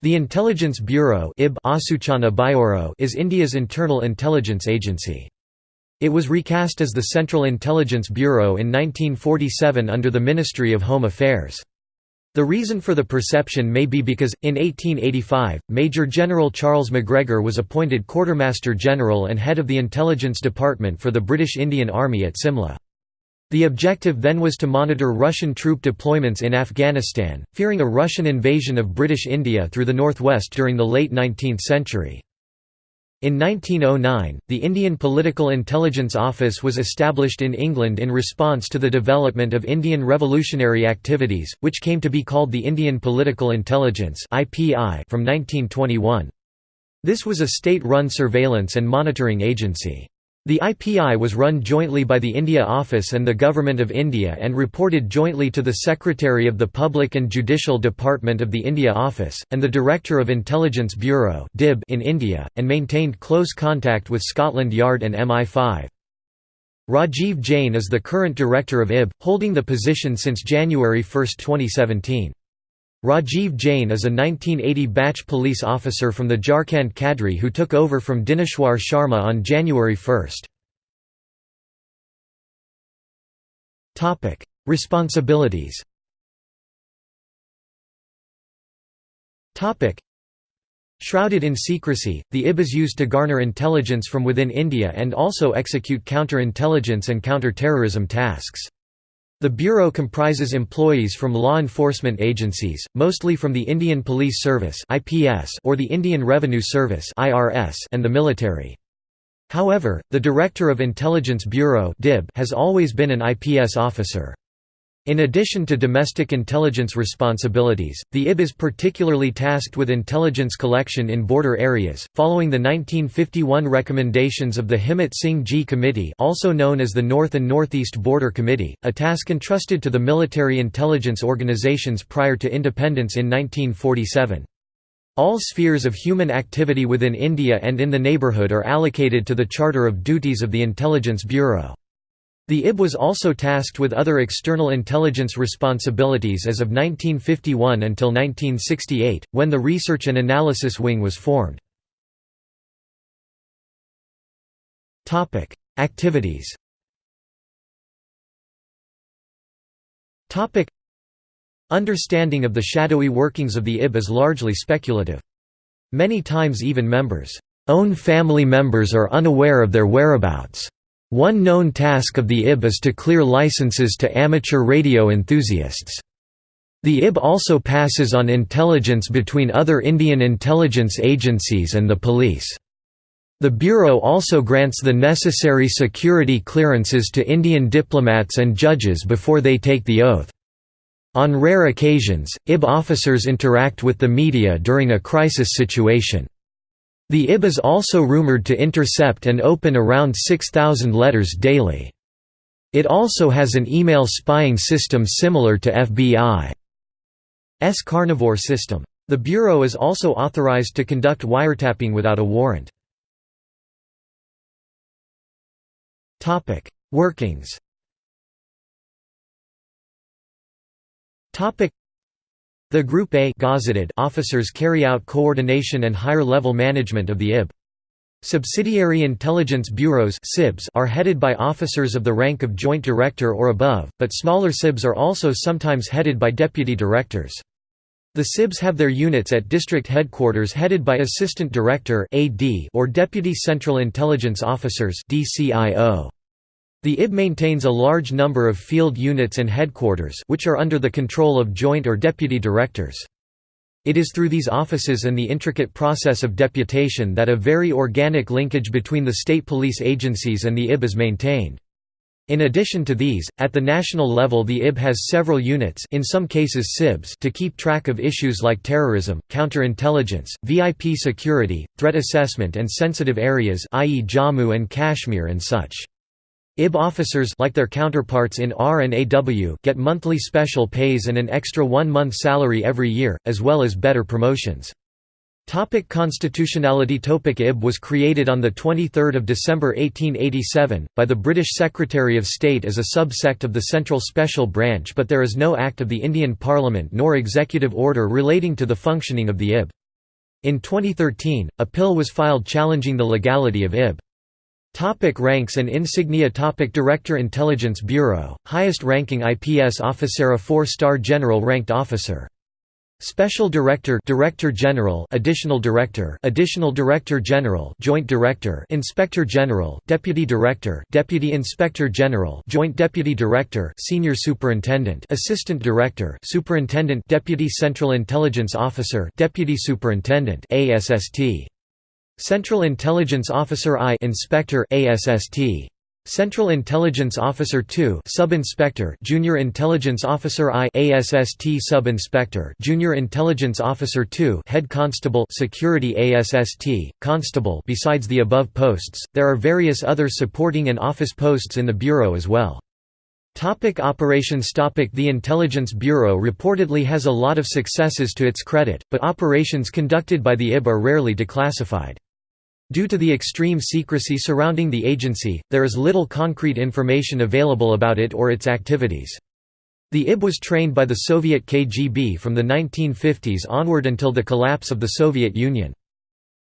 The Intelligence Bureau is India's internal intelligence agency. It was recast as the Central Intelligence Bureau in 1947 under the Ministry of Home Affairs. The reason for the perception may be because, in 1885, Major General Charles Macgregor was appointed Quartermaster General and head of the Intelligence Department for the British Indian Army at Simla. The objective then was to monitor Russian troop deployments in Afghanistan, fearing a Russian invasion of British India through the northwest during the late 19th century. In 1909, the Indian Political Intelligence Office was established in England in response to the development of Indian revolutionary activities, which came to be called the Indian Political Intelligence from 1921. This was a state-run surveillance and monitoring agency. The IPI was run jointly by the India Office and the Government of India and reported jointly to the Secretary of the Public and Judicial Department of the India Office, and the Director of Intelligence Bureau in India, and maintained close contact with Scotland Yard and MI5. Rajiv Jain is the current director of IB, holding the position since January 1, 2017. Rajiv Jain is a 1980 batch police officer from the Jharkhand cadre who took over from Dineshwar Sharma on January 1. Responsibilities Shrouded in secrecy, the IB is used to garner intelligence from within India and also execute counter-intelligence and counter-terrorism tasks. The Bureau comprises employees from law enforcement agencies, mostly from the Indian Police Service or the Indian Revenue Service and the military. However, the Director of Intelligence Bureau has always been an IPS officer. In addition to domestic intelligence responsibilities, the IB is particularly tasked with intelligence collection in border areas, following the 1951 recommendations of the Himmat Singh Ji Committee also known as the North and Northeast Border Committee, a task entrusted to the military intelligence organizations prior to independence in 1947. All spheres of human activity within India and in the neighbourhood are allocated to the Charter of Duties of the Intelligence Bureau. The IB was also tasked with other external intelligence responsibilities as of 1951 until 1968, when the Research and Analysis Wing was formed. Activities Understanding of the shadowy workings of the IB is largely speculative. Many times even members' own family members are unaware of their whereabouts. One known task of the IB is to clear licenses to amateur radio enthusiasts. The IB also passes on intelligence between other Indian intelligence agencies and the police. The Bureau also grants the necessary security clearances to Indian diplomats and judges before they take the oath. On rare occasions, IB officers interact with the media during a crisis situation. The IB is also rumored to intercept and open around 6,000 letters daily. It also has an email spying system similar to FBI's Carnivore system. The Bureau is also authorized to conduct wiretapping without a warrant. Workings the Group A officers carry out coordination and higher-level management of the IB. Subsidiary intelligence bureaus are headed by officers of the rank of Joint Director or above, but smaller SIBs are also sometimes headed by deputy directors. The SIBs have their units at district headquarters headed by Assistant Director or Deputy Central Intelligence Officers DCIO. The IB maintains a large number of field units and headquarters which are under the control of joint or deputy directors. It is through these offices and the intricate process of deputation that a very organic linkage between the state police agencies and the IB is maintained. In addition to these, at the national level the IB has several units in some cases SIBs to keep track of issues like terrorism, counterintelligence, VIP security, threat assessment and sensitive areas i.e. Jammu and Kashmir and such. IB officers like their counterparts in R and AW get monthly special pays and an extra one-month salary every year, as well as better promotions. Topic constitutionality Topic IB was created on 23 December 1887, by the British Secretary of State as a subsect of the Central Special Branch but there is no Act of the Indian Parliament nor executive order relating to the functioning of the IB. In 2013, a pill was filed challenging the legality of IB. Topic ranks and insignia Topic Director Intelligence Bureau, highest ranking IPS officer a four-star general ranked officer. Special Director Director General Additional Director Additional Director General Joint Director Inspector General Deputy Director Deputy Inspector General Joint Deputy Director Senior Superintendent Assistant Director Superintendent Deputy Central Intelligence Officer Deputy Superintendent ASST Central Intelligence Officer I Inspector ASST Central Intelligence Officer 2 Sub-Inspector Junior Intelligence Officer I ASST Sub-Inspector Junior Intelligence Officer 2 Head Constable Security ASST Constable Besides the above posts there are various other supporting and office posts in the bureau as well. Topic operations Topic The Intelligence Bureau reportedly has a lot of successes to its credit, but operations conducted by the IB are rarely declassified. Due to the extreme secrecy surrounding the agency, there is little concrete information available about it or its activities. The IB was trained by the Soviet KGB from the 1950s onward until the collapse of the Soviet Union.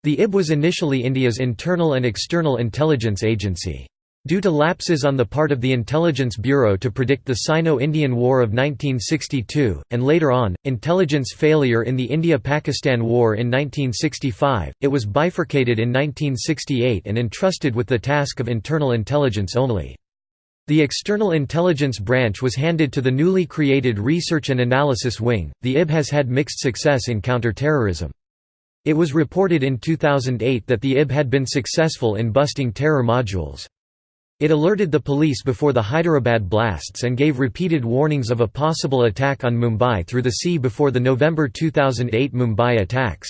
The IB was initially India's internal and external intelligence agency. Due to lapses on the part of the Intelligence Bureau to predict the Sino-Indian War of 1962, and later on, intelligence failure in the India–Pakistan War in 1965, it was bifurcated in 1968 and entrusted with the task of internal intelligence only. The External Intelligence Branch was handed to the newly created Research and Analysis Wing. The IB has had mixed success in counterterrorism. It was reported in 2008 that the IB had been successful in busting terror modules. It alerted the police before the Hyderabad blasts and gave repeated warnings of a possible attack on Mumbai through the sea before the November 2008 Mumbai attacks.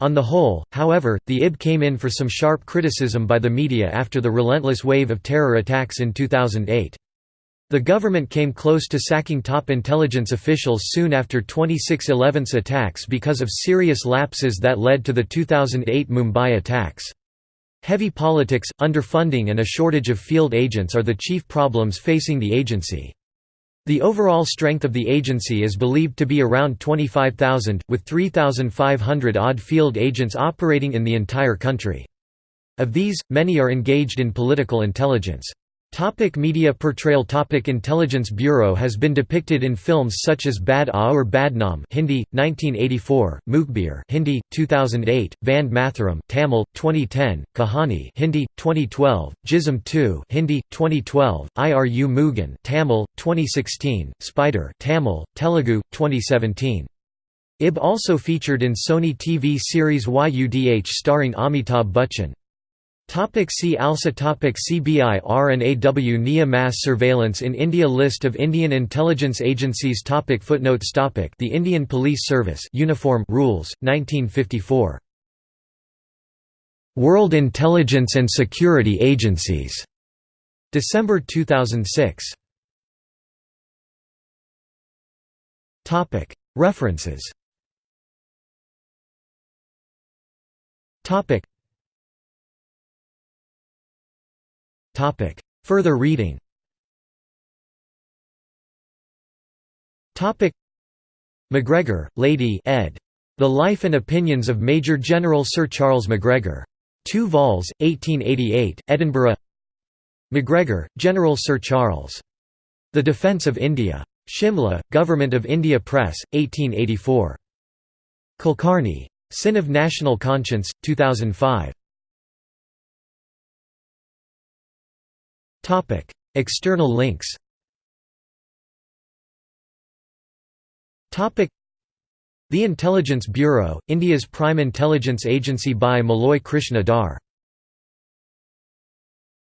On the whole, however, the IB came in for some sharp criticism by the media after the relentless wave of terror attacks in 2008. The government came close to sacking top intelligence officials soon after 26/11's attacks because of serious lapses that led to the 2008 Mumbai attacks. Heavy politics, underfunding and a shortage of field agents are the chief problems facing the agency. The overall strength of the agency is believed to be around 25,000, with 3,500 odd field agents operating in the entire country. Of these, many are engaged in political intelligence. Topic media portrayal Topic Intelligence Bureau has been depicted in films such as Bad Aa or Badnaam Hindi, 1984, Mukhbir Hindi, 2008, Vande Matharam Tamil, 2010, Kahani Hindi, 2012, Jism 2 Hindi, 2012, Iru Mugan Tamil, 2016, Spider Tamil, Telugu, 2017. IB also featured in Sony TV series YUDH starring Amitabh Bachchan. Topic see also topic CBI R&AW NIA Mass surveillance in India List of Indian intelligence agencies topic Footnotes topic The Indian Police Service Uniform Rules, 1954. World Intelligence and Security Agencies. December 2006. Topic References Topic Further reading Topic. MacGregor, Lady ed. The Life and Opinions of Major General Sir Charles MacGregor. 2 vols, 1888, Edinburgh MacGregor, General Sir Charles. The Defence of India. Shimla, Government of India Press, 1884. Kulkarni. Sin of National Conscience, 2005. External links The Intelligence Bureau, India's prime intelligence agency by Maloy Krishna Dhar